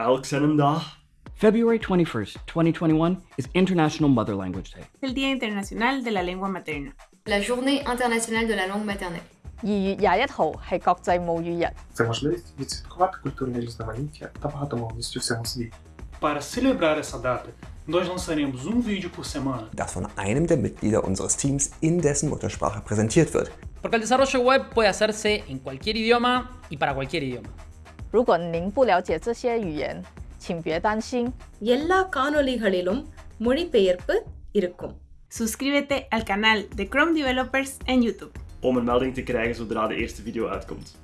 elk zijn dag. February 21st, 2021 is International Mother Language Day. el Día Internacional de la Lengua Materna. La Journée internationale de la langue maternelle. 二月廿一号系国际母语日。 Це можливість відсвяткувати культурне різноманіття та багатомовність у всьому світі. Para celebrar essa data, nós lançaremos um vídeo por semana das von einem der Mitglieder unseres Teams in dessen Muttersprache präsentiert wird. Porque el desarrollo web puede hacerse en cualquier idioma y para cualquier idioma. 如果您不了解这些语言，请别担心， எல்லா காணொளிகளிலும் மொழிபெயர்ப்பு இருக்கும் Suscríbete al canal de Chrome Developers en YouTube. Om een melding te krijgen zodra de eerste video uitkomt.